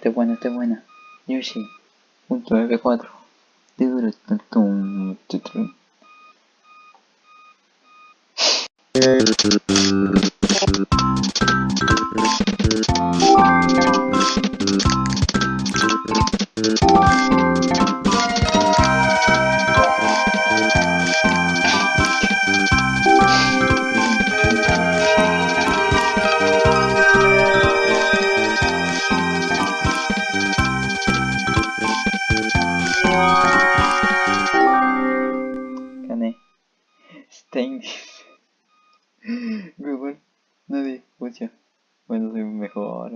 este es bueno, este es bueno. Yoshi. Punto F4. Stein. Google. Nadie escucha. Bueno, soy mejor.